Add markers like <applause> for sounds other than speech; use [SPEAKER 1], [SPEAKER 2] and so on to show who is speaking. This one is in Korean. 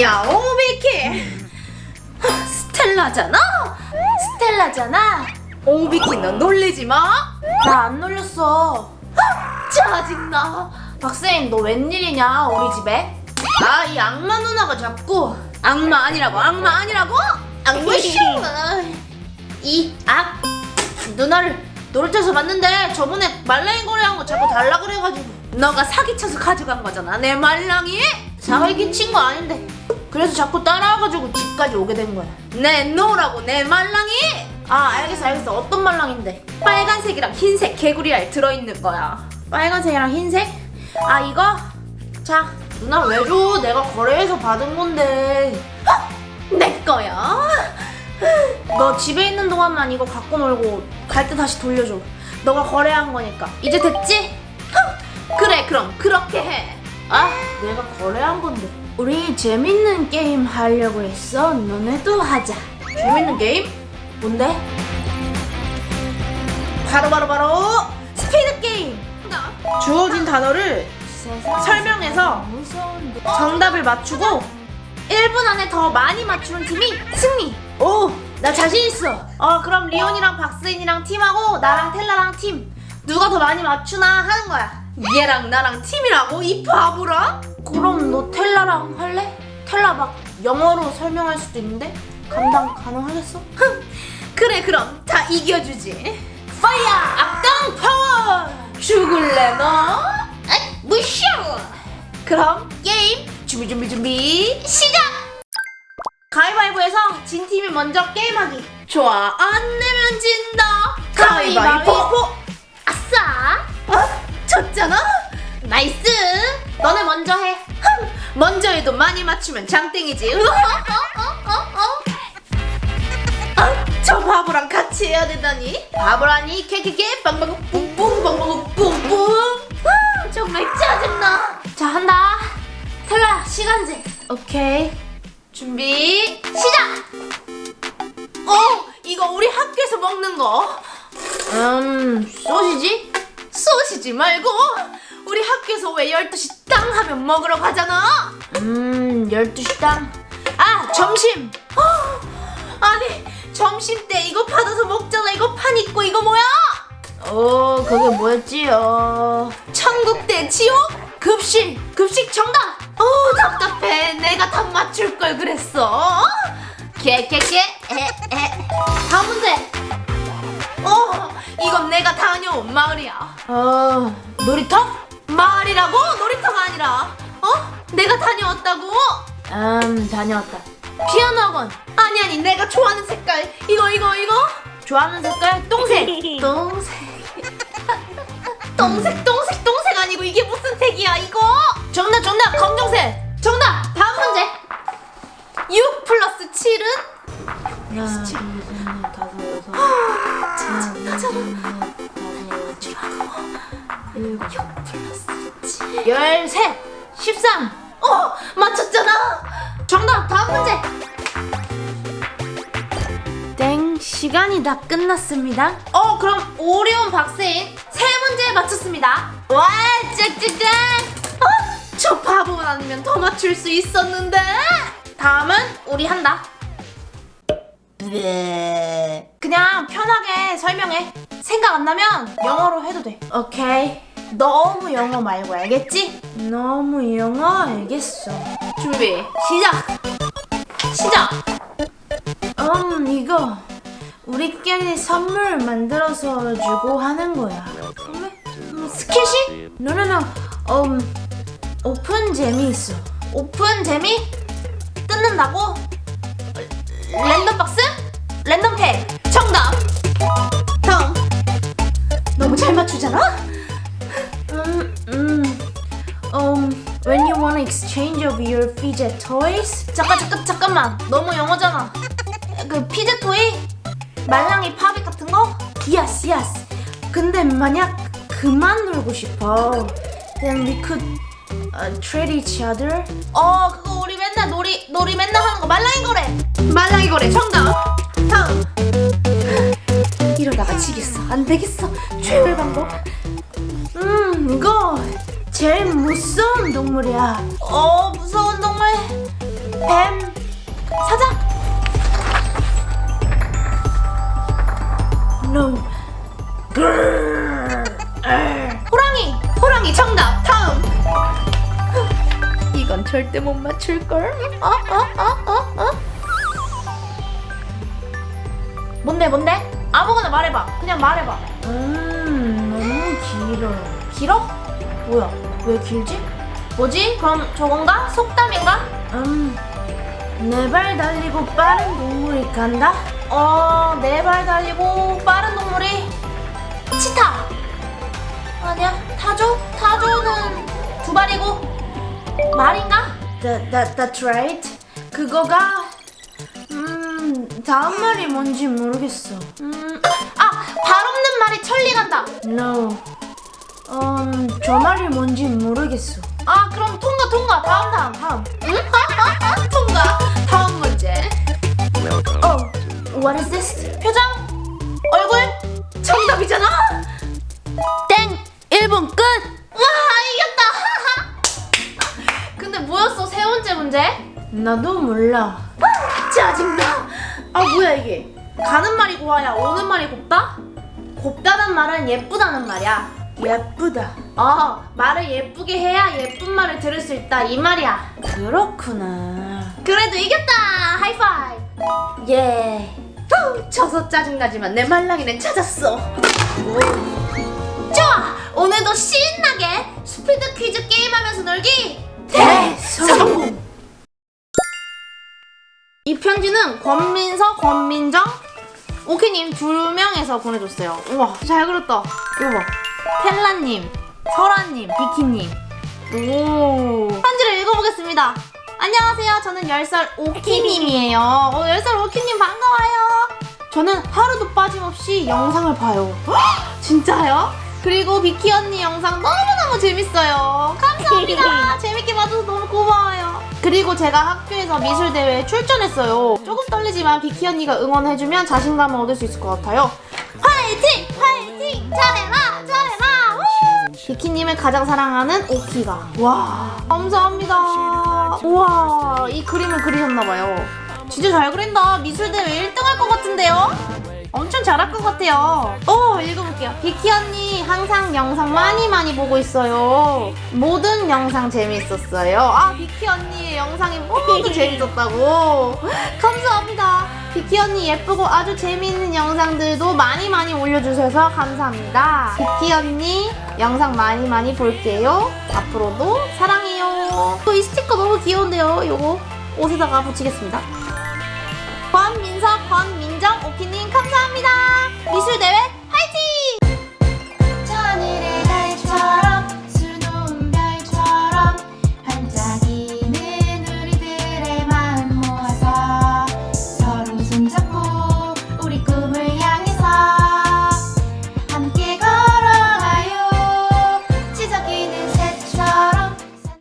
[SPEAKER 1] 야 오비키 스텔라잖아? 스텔라잖아? 오비키 너 놀리지 마? 나 안 놀렸어 짜증나 박세인 너 웬일이냐 우리 집에? 아 이 악마 누나가 자꾸 악마 아니라고 악마 아니라고? 악마쇼 이악 누나를 놀이터에서 봤는데 저번에 말랑이 거래한 거 자꾸 달라 그래가지고 너가 사기쳐서 가져간 거잖아 내 말랑이 사기친 거 아닌데 그래서 자꾸 따라와가지고 집까지 오게 된 거야 내 노라고 내 말랑이 아 알겠어 알겠어 어떤 말랑인데 빨간색이랑 흰색 개구리알 들어있는 거야 빨간색이랑 흰색? 아 이거? 자 누나 왜 줘? 내가 거래해서 받은 건데 내 거야 너 집에 있는 동안만 이거 갖고 놀고 갈 때 다시 돌려줘. 너가 거래한 거니까. 이제 됐지? 그래 그럼 그렇게 해. 아 내가 거래한 건데. 우리 재밌는 게임 하려고 했어. 너네도 하자. 재밌는 게임? 뭔데? 바로 바로 바로 스피드 게임. 주어진 단어를 설명해서 정답을 맞추고 1분 안에 더 많이 맞추는 팀이 승리! 오! 나 자신 있어! 어 그럼 리온이랑 박스인이랑 팀하고 나랑 텔라랑 팀 누가 더 많이 맞추나 하는 거야 얘랑 나랑 팀이라고? 이 바보라? 그럼 너 텔라랑 할래? 텔라 막 영어로 설명할 수도 있는데 감당 가능하겠어? 그래 그럼 다 이겨주지 Fire! 악당 파워! 죽을래 너? 에이 무셔! 그럼 게임 준비 준비 준비 시작! 가위바위보에서 진 팀이 먼저 게임하기 좋아 안 내면 진다 가위바위보 아싸 어? 졌잖아? Nice! 너네 먼저 해. 흥, 먼저 해도 많이 맞추면 장땡이지. <laughs> 어, 저 바보랑 같이 해야 되다니? 바보라니? 케케케? 빵빵 뿡뿡 빵빵 뿡뿡. 아, 정말 짜증나. 자 한다. 텔라 시간제 오케이. 준비 시작! 어 이거 우리 학교에서 먹는 거 음 소시지? 소시지 말고 우리 학교에서 왜 12시 땅 하면 먹으러 가잖아. 음 12시 땅아 점심. 어, 아니 점심 때 이거 받아서 먹잖아. 이거 판 있고 이거 뭐야? 어 그게 뭐였지? 어. 천국 대 지옥? 급식 급식 정답. 어 답답해. 내가 답 맞출 걸 그랬어. 개개개. 에에. 다음 문제. 어 이건 내가 다녀온 마을이야. 어 놀이터? 마을이라고? 놀이터가 아니라. 어? 내가 다녀왔다고? 음 다녀왔다. 피아노 학원. 아니 아니 내가 좋아하는 색깔. 이거 이거 이거. 좋아하는 색깔? 똥색. <laughs> 똥색. 똥색 똥색 똥색 아니고 이게 무슨 색이야 이거? 정답 정답. 검정색. 정답. 다음 문제. 6 플러스 7은?
[SPEAKER 2] 하나, 둘, 셋, 넷, 다섯, 여섯, 하나, 둘, 셋, 넷, 다섯, 여섯, 일곱,
[SPEAKER 1] 플러스 7 13 13 어! 맞췄잖아. 정답 다음 문제. 땡 시간이 다 끝났습니다. 어 그럼 오리온 박세인 세 문제 맞췄습니다. 와 짱짱짱 어? 저 바보만 아니면 더 맞출 수 있었는데. 다음은 우리 한다 그냥 편하게 설명해 생각 안 나면 영어로 해도 돼 오케이 너무 영어 말고 알겠지? 너무 영어 알겠어 준비 시작 시작 음 이거 우리끼리 선물 만들어서 주고 하는 거야? 음, 스킨십? no no no 음 오픈 재미 있어 오픈 재미? 뜯는다고? random box? random pack 정답 다음 너무 잘 맞추잖아? 음, 음, um, when you wanna exchange of your fidget toys? 잠깐, 잠깐, 잠깐만. 너무 영어잖아. 그 fidget toy? 말랑이 팝잇 같은 거? Yes, yes. 근데 만약 그만 놀고 싶어. Then we could uh, trade each other. 어, 그거 말랑이 거래. 정답. 이러다가 지겠어. 안 되겠어. 최후의 방법. 음, 이거 제일 무서운 동물이야. 어, 무서운 동물. 뱀 사자
[SPEAKER 2] No.
[SPEAKER 1] 호랑이 호랑이 정답 다음 이건 절대 못 맞출걸 어? 어? 어? 어? 어? 뭔데 뭔데? 아무거나 말해봐 그냥 말해봐
[SPEAKER 2] 음, 너무 길어.
[SPEAKER 1] 길어? 뭐야 왜 길지? 뭐지? 그럼 저건가? 속담인가?
[SPEAKER 2] 음, 네 발 달리고 빠른 동물이 간다?
[SPEAKER 1] 어, 네 발 달리고 빠른 동물이 치타. 아니야, 타조? 타조는 두 발이고 말인가?
[SPEAKER 2] That, that, that's right. 그거가, 음, 다음 말이 뭔지 모르겠어.
[SPEAKER 1] 음, 아, 발 없는 말이 천리 간다.
[SPEAKER 2] No. 음, 저 말이 뭔지 모르겠어.
[SPEAKER 1] 아, 그럼 통과 통과. 다음 다음 다음. 응? <laughs> 통과. 다음 문제.
[SPEAKER 2] Oh, what is this?
[SPEAKER 1] 표정, 얼굴, 정답이잖아.
[SPEAKER 2] 땡! 1분 끝!
[SPEAKER 1] 와, 이겼다. <laughs> 근데 뭐였어? 세 번째 문제?
[SPEAKER 2] 나도 몰라.
[SPEAKER 1] 짜증나. 아 뭐야 이게? 가는 말이 고와야 오는 말이 곱다? 곱다는 말은 예쁘다는 말이야.
[SPEAKER 2] 예쁘다.
[SPEAKER 1] 어, 말을 예쁘게 해야 예쁜 말을 들을 수 있다 이 말이야.
[SPEAKER 2] 그렇구나.
[SPEAKER 1] 그래도 이겼다. 하이파이브.
[SPEAKER 2] 예.
[SPEAKER 1] 후, 져서 짜증나지만 내 말랑이는 찾았어. 좋아. 오늘도 신나게 스피드 퀴즈 게임하면서 놀기 대성공. 이 편지는 권민서, 권민정, 오키님 두 명에서 보내줬어요. 우와, 잘 그렸다. 이거 봐. 텔라님, 설아님, 비키님. 오. 편지를 읽어보겠습니다. 안녕하세요. 저는 10살 오키님이에요. 어, 10살 오키님 반가워요. 저는 하루도 빠짐없이 영상을 봐요. 헉, 진짜요? 그리고 비키 언니 영상 너무너무 재밌어요. 감사합니다. <laughs> 재밌게 봐줘서 너무 고마워요. 그리고 제가 학교에서 미술대회에 출전했어요. 조금 떨리지만 비키 언니가 응원해주면 자신감을 얻을 수 있을 것 같아요. 화이팅! 화이팅! 잘해라! 잘해라! 우! 비키님을 가장 사랑하는 오키가. 와, 감사합니다. 우와, 이 그림을 그리셨나봐요. 진짜 잘 그린다. 미술대회 1등 할 것 같은데요? 엄청 잘할 것 같아요. 어, 읽어볼게요. 비키 언니 항상 영상 많이 많이 보고 있어요. 모든 영상 재밌었어요. 아, 비키 언니의 영상이 모두 <laughs> 재밌었다고. 감사합니다. 비키 언니 예쁘고 아주 재미있는 영상들도 많이 많이 올려주셔서 감사합니다. 비키 언니 영상 많이 많이 볼게요. 앞으로도 사랑해요. 또 이 스티커 너무 귀여운데요. 요거 옷에다가 붙이겠습니다. 권민서, 권민정, 감사합니다. 미술대회